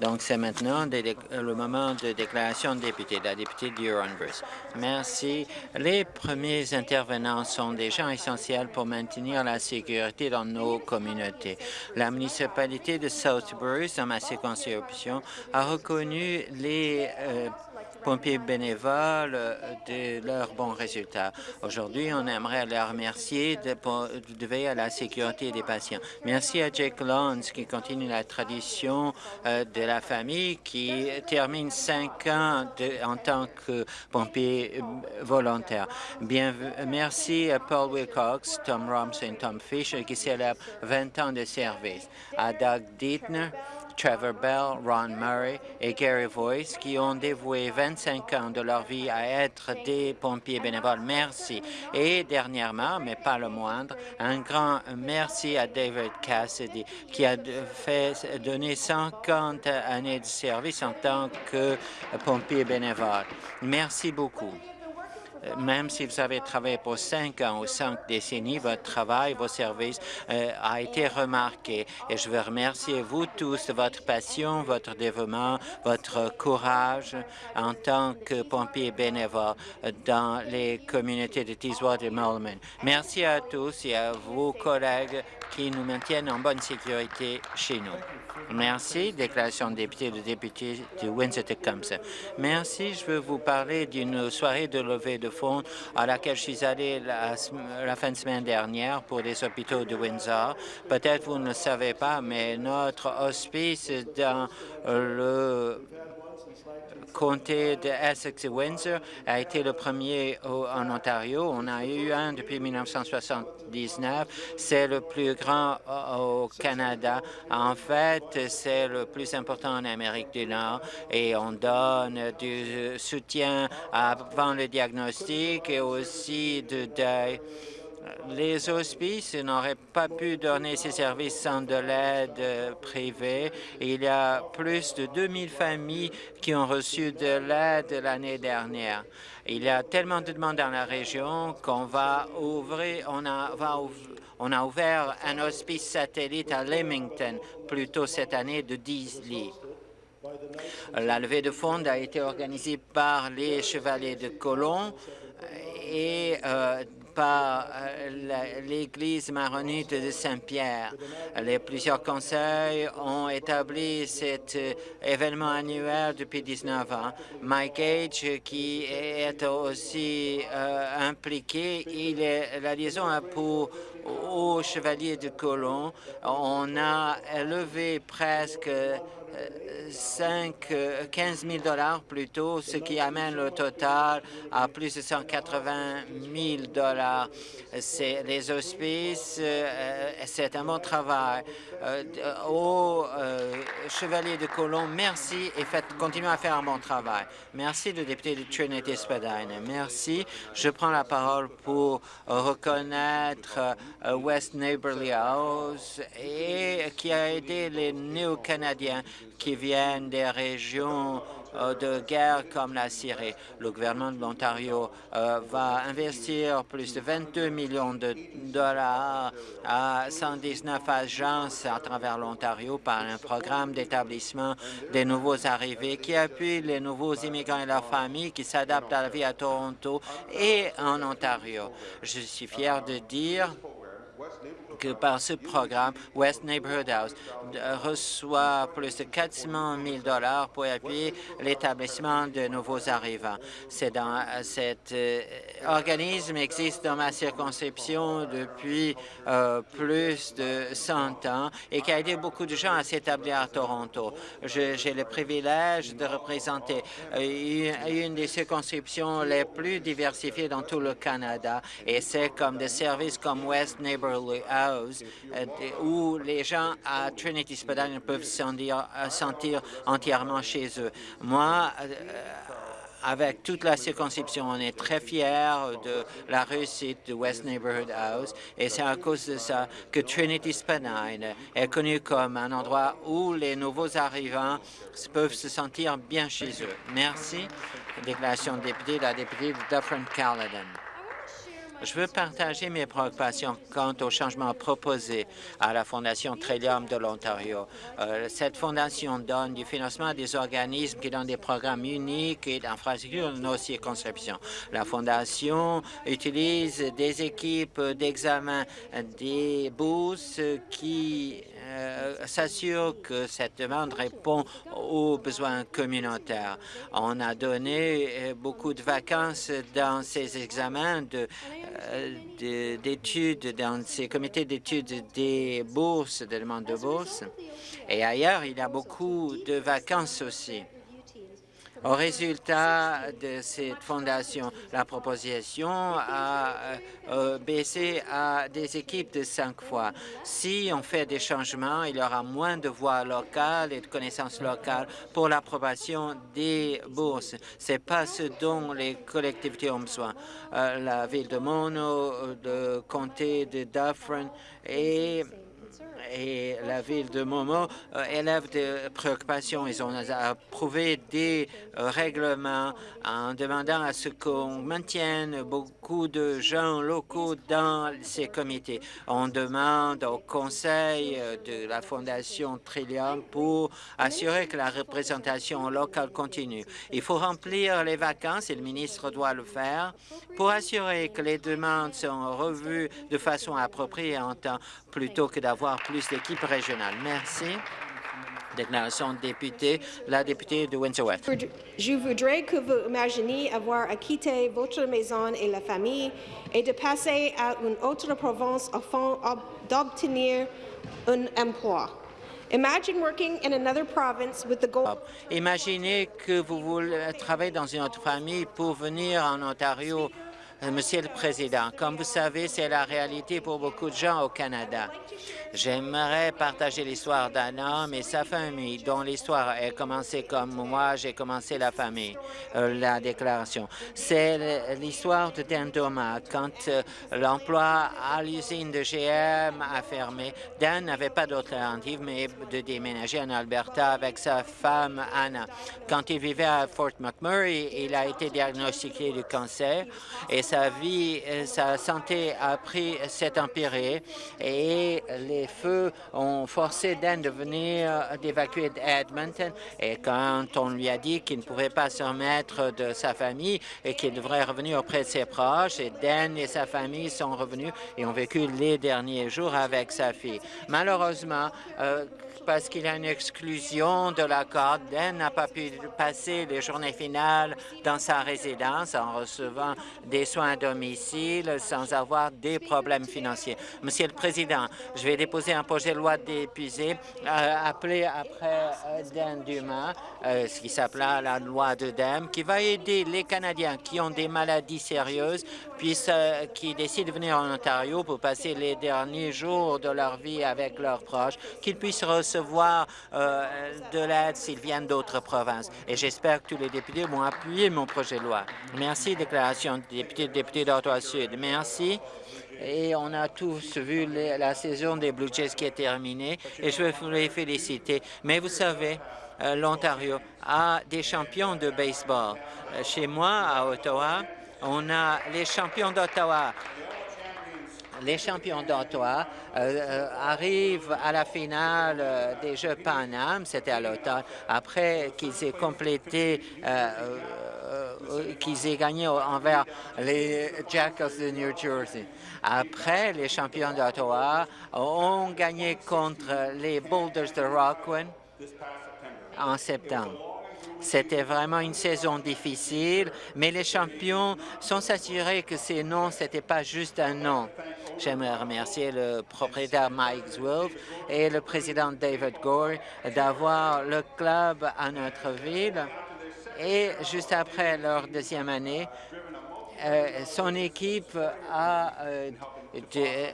Donc, c'est maintenant le moment de déclaration de député, la députée d'Huron-Bruce. Merci. Les premiers intervenants sont des gens essentiels pour maintenir la sécurité dans nos communautés. La municipalité de South Bruce, dans ma circonscription, a reconnu les euh, pompiers bénévoles de leurs bons résultats. Aujourd'hui, on aimerait les remercier de, veiller à la sécurité des patients. Merci à Jake Lawrence qui continue la tradition euh, de la famille qui termine cinq ans en tant que pompier euh, volontaire. Bien, merci à Paul Wilcox, Tom Robson, Tom Fisher qui célèbrent 20 ans de service. À Doug Dietner, Trevor Bell, Ron Murray et Gary Voice qui ont dévoué 25 ans de leur vie à être des pompiers bénévoles. Merci. Et dernièrement, mais pas le moindre, un grand merci à David Cassidy qui a donner 50 années de service en tant que pompier bénévole. Merci beaucoup. Euh, même si vous avez travaillé pour cinq ans ou cinq décennies, votre travail, vos services euh, a été remarqué. Et je veux remercier vous tous de votre passion, votre dévouement, votre courage en tant que pompier bénévole dans les communautés de Teeswater et Mulliman. Merci à tous et à vos collègues qui nous maintiennent en bonne sécurité chez nous. Merci. Déclaration de député de député de Windsor-Tecumseh. Merci. Je veux vous parler d'une soirée de levée de à laquelle je suis allé la, la fin de semaine dernière pour les hôpitaux de Windsor. Peut-être vous ne le savez pas, mais notre hospice dans le comté de Essex et Windsor a été le premier en Ontario. On a eu un depuis 1979. C'est le plus grand au Canada. En fait, c'est le plus important en Amérique du Nord et on donne du soutien avant le diagnostic et aussi de deuil les hospices n'auraient pas pu donner ces services sans de l'aide privée. Il y a plus de 2000 familles qui ont reçu de l'aide l'année dernière. Il y a tellement de demandes dans la région qu'on va ouvrir, a ouvert un hospice satellite à Leamington plus tôt cette année de 10 lits. La levée de fonds a été organisée par les Chevaliers de Colomb et euh, par euh, l'Église maronite de Saint-Pierre. Les plusieurs conseils ont établi cet euh, événement annuel depuis 19 ans. Mike Gage, qui est aussi euh, impliqué, il est la liaison pour au Chevalier de Colomb. On a levé presque 5, 15 000 dollars plutôt, ce qui amène le total à plus de 180 000 dollars. C'est les hospices, euh, c'est un bon travail. Euh, au euh, Chevalier de Colomb, merci et faites, continuez à faire un bon travail. Merci, le député de Trinity Spadine. Merci. Je prends la parole pour reconnaître West Neighborly House et qui a aidé les néo-canadiens qui viennent des régions euh, de guerre comme la Syrie. Le gouvernement de l'Ontario euh, va investir plus de 22 millions de dollars à 119 agences à travers l'Ontario par un programme d'établissement des nouveaux arrivés qui appuie les nouveaux immigrants et leurs familles qui s'adaptent à la vie à Toronto et en Ontario. Je suis fier de dire que par ce programme, West Neighborhood House reçoit plus de 400 000 dollars pour appuyer l'établissement de nouveaux arrivants. C'est dans cet euh, organisme existe dans ma circonscription depuis euh, plus de 100 ans et qui a aidé beaucoup de gens à s'établir à Toronto. J'ai le privilège de représenter euh, une des circonscriptions les plus diversifiées dans tout le Canada et c'est comme des services comme West Neighborhood House euh, où les gens à Trinity Spadina peuvent se sentir, sentir entièrement chez eux. Moi, avec toute la circonscription, on est très fiers de la réussite de West Neighborhood House et c'est à cause de ça que Trinity Spadina est connu comme un endroit où les nouveaux arrivants peuvent se sentir bien chez eux. Merci. Déclaration de député, la députée de Dufferin-Caledon. Je veux partager mes préoccupations quant au changement proposé à la Fondation Trillium de l'Ontario. Euh, cette fondation donne du financement à des organismes qui donnent des programmes uniques et d'infrastructures dans nos circonscriptions. La Fondation utilise des équipes d'examen des bourses qui euh, s'assure que cette demande répond aux besoins communautaires. On a donné euh, beaucoup de vacances dans ces examens euh, d'études, dans ces comités d'études des bourses, des demandes de bourse. Et ailleurs, il y a beaucoup de vacances aussi. Au résultat de cette fondation, la proposition a euh, euh, baissé à des équipes de cinq fois. Si on fait des changements, il y aura moins de voix locales et de connaissances locales pour l'approbation des bourses. Ce n'est pas ce dont les collectivités ont besoin. Euh, la ville de Mono, le comté de Dufferin et et la ville de Momo euh, élève des préoccupations. Ils ont approuvé des euh, règlements en demandant à ce qu'on maintienne beaucoup de gens locaux dans ces comités. On demande au conseil euh, de la Fondation Trillium pour assurer que la représentation locale continue. Il faut remplir les vacances et le ministre doit le faire pour assurer que les demandes sont revues de façon appropriée en temps plutôt que d'avoir plus d'équipes régionales. Merci. Déclaration de député, la députée de Windsor West. Je voudrais que vous imaginiez avoir à quitter votre maison et la famille et de passer à une autre province afin d'obtenir un emploi. Imagine working in another province with the goal Imaginez que vous voulez travailler dans une autre famille pour venir en Ontario Monsieur le Président, comme vous savez, c'est la réalité pour beaucoup de gens au Canada. J'aimerais partager l'histoire d'un homme et sa famille, dont l'histoire a commencé comme moi, j'ai commencé la famille, euh, la déclaration. C'est l'histoire de Dan Thomas. Quand euh, l'emploi à l'usine de GM a fermé, Dan n'avait pas d'autre alternative mais de déménager en Alberta avec sa femme Anna. Quand il vivait à Fort McMurray, il a été diagnostiqué du cancer et sa vie, euh, sa santé a pris s'est empirée et les feux ont forcé Dan de venir d'évacuer Edmonton. Et quand on lui a dit qu'il ne pouvait pas se remettre de sa famille et qu'il devrait revenir auprès de ses proches, Dan et sa famille sont revenus et ont vécu les derniers jours avec sa fille. Malheureusement, euh, parce qu'il y a une exclusion de la corde. Dan n'a pas pu passer les journées finales dans sa résidence en recevant des soins à domicile sans avoir des problèmes financiers. Monsieur le Président, je vais déposer un projet de loi d'épuisé euh, appelé après euh, Dan Dumas, euh, ce qui s'appelle la loi de DEM, qui va aider les Canadiens qui ont des maladies sérieuses, puis qui décident de venir en Ontario pour passer les derniers jours de leur vie avec leurs proches, qu'ils puissent recevoir de l'aide s'ils viennent d'autres provinces. Et j'espère que tous les députés vont appuyer mon projet de loi. Merci, déclaration de député, député d'Ottawa-Sud. Merci. Et on a tous vu la saison des Blue Jays qui est terminée et je veux les féliciter. Mais vous savez, euh, l'Ontario a des champions de baseball. Euh, chez moi, à Ottawa, on a les champions d'Ottawa les champions d'Ottawa euh, arrivent à la finale des Jeux Pan Am, c'était à l'automne, après qu'ils aient complété, qu'ils aient gagné envers les Jackals de New Jersey. Après, les champions d'Ottawa ont gagné contre les Boulders de Rockland en septembre. C'était vraiment une saison difficile, mais les champions sont s'assurer que ces noms, ce n'était pas juste un nom. J'aimerais remercier le propriétaire Mike Zwilf et le président David Gore d'avoir le club à notre ville. Et juste après leur deuxième année, euh, son équipe a euh, euh,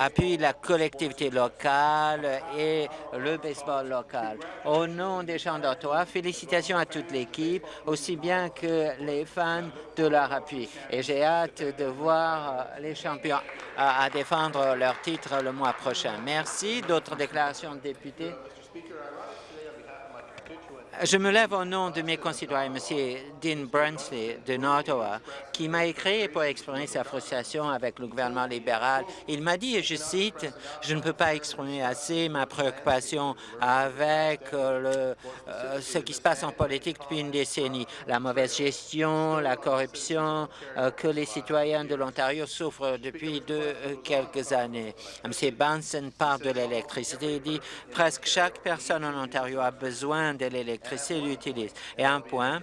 appuie la collectivité locale et le baseball local. Au nom des gens d'Ottawa, félicitations à toute l'équipe, aussi bien que les fans de leur appui. Et j'ai hâte de voir les champions à, défendre leur titre le mois prochain. Merci. D'autres déclarations de députés? Je me lève au nom de mes concitoyens, M. Dean Brunsley de Ottawa, qui m'a écrit pour exprimer sa frustration avec le gouvernement libéral. Il m'a dit, et je cite, « Je ne peux pas exprimer assez ma préoccupation avec euh, le, ce qui se passe en politique depuis une décennie, la mauvaise gestion, la corruption que les citoyens de l'Ontario souffrent depuis de, quelques années. » M. Benson parle de l'électricité. Il dit presque chaque personne en Ontario a besoin de l'électricité l'utilise. Et un point,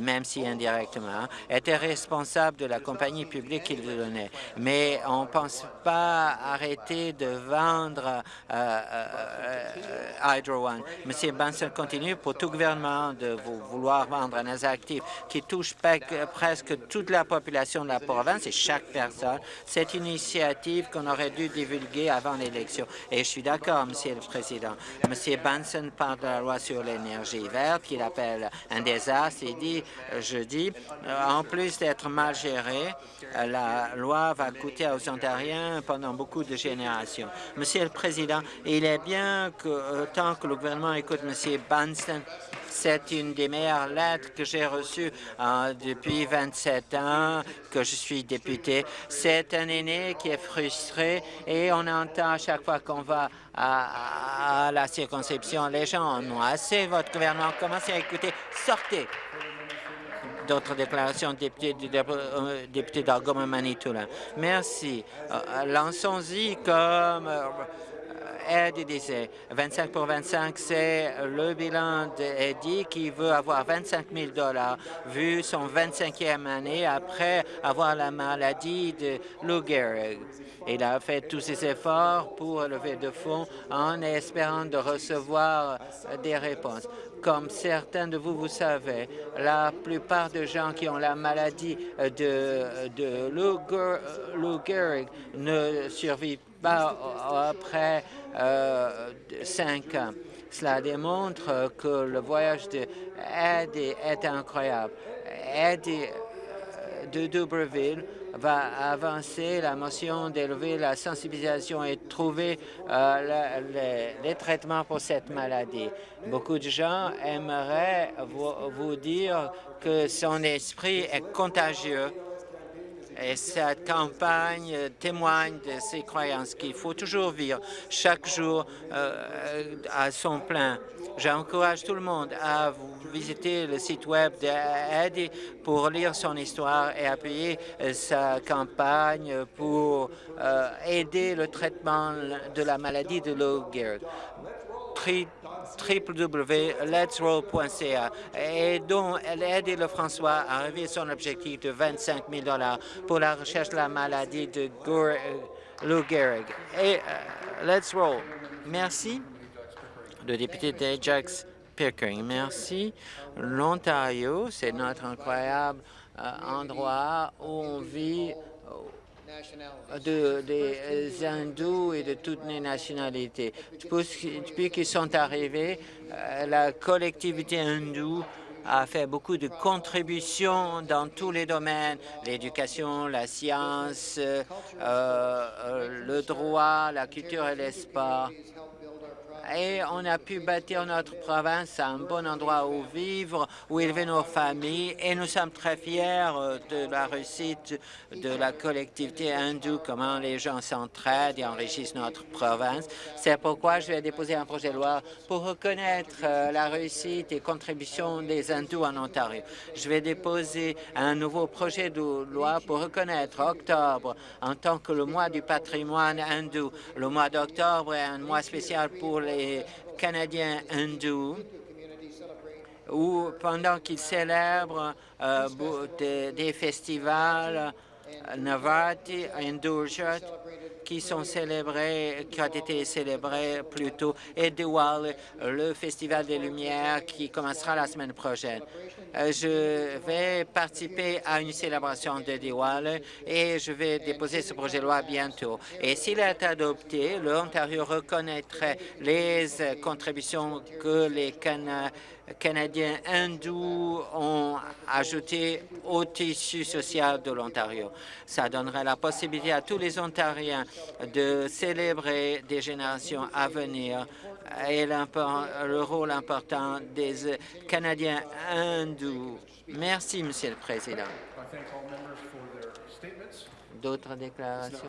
même si indirectement, était responsable de la compagnie publique qu'il donnait. Mais on ne pense pas arrêter de vendre euh, euh, Hydro One. M. Benson continue pour tout gouvernement de vouloir vendre un actif qui touche presque toute la population de la province et chaque personne. C'est une initiative qu'on aurait dû divulguer avant l'élection. Et je suis d'accord, Monsieur le Président. M. Benson parle de la loi sur l'énergie verte qu'il appelle un désastre. Jeudi. Euh, en plus d'être mal gérée, euh, la loi va coûter aux Ontariens pendant beaucoup de générations. Monsieur le Président, il est bien que euh, tant que le gouvernement écoute M. Banston, c'est une des meilleures lettres que j'ai reçues depuis 27 ans que je suis député. C'est un aîné qui est frustré et on entend à chaque fois qu'on va à, à, la circonscription, les gens en ont assez, votre gouvernement, commencez à écouter, sortez D'autres déclarations, député, euh, député d'Argoma Manitoula. Merci. Euh, lançons-y comme Eddie disait 25 pour 25, c'est le bilan d'Eddie qui veut avoir 25 000 dollars vu son 25e année après avoir la maladie de Lou Gehrig. Il a fait tous ses efforts pour lever de fonds en espérant de recevoir des réponses. Comme certains de vous, vous savez, la plupart des gens qui ont la maladie de, de Lou Gehrig ne survivent après euh, cinq ans. Cela démontre que le voyage de Eddie est incroyable. Eddie euh, de Dubreville va avancer la motion d'élever la sensibilisation et trouver euh, les, traitements pour cette maladie. Beaucoup de gens aimeraient vous dire que son esprit est contagieux et cette campagne témoigne de ces croyances qu'il faut toujours vivre chaque jour euh, à son plein. J'encourage tout le monde à visiter le site web d'Eddie pour lire son histoire et appuyer euh, sa campagne pour euh, aider le traitement de la maladie de Lou Gehrig www.letsroll.ca et dont elle aide le François à arriver à son objectif de 25 000 pour la recherche de la maladie de Lou Gehrig. Et euh, Let's Roll. Merci. Le député d'Ajax Pickering. Merci. L'Ontario, c'est notre incroyable euh, endroit où on vit de, des hindous et de toutes les nationalités. Depuis qu'ils sont arrivés, euh, la collectivité hindoue a fait beaucoup de contributions dans tous les domaines, l'éducation, la science, euh, euh, le droit, la culture et les sports et on a pu bâtir notre province à un bon endroit où vivre, où élever nos familles et nous sommes très fiers euh, de la réussite de la collectivité hindoue, comment les gens s'entraident et enrichissent notre province. C'est pourquoi je vais déposer un projet de loi pour reconnaître euh, la réussite et contribution des hindous en Ontario. Je vais déposer un nouveau projet de loi pour reconnaître octobre en tant que le mois du patrimoine hindou. Le mois d'octobre est un mois spécial pour les Canadiens hindous où pendant qu'ils célèbrent euh, des, festivals euh, Navati, Induljat, qui sont célébrés, qui ont été célébrés plus tôt, et Diwali, le Festival des Lumières qui commencera la semaine prochaine. Euh, je vais participer à une célébration de Diwali et je vais déposer ce projet de loi bientôt. Et s'il est adopté, l'Ontario reconnaîtrait les contributions que les Canadiens Canadiens hindous ont ajouté au tissu social de l'Ontario. Ça donnerait la possibilité à tous les Ontariens de célébrer des générations à venir et le rôle important des Canadiens hindous. Merci, Monsieur le Président. D'autres déclarations?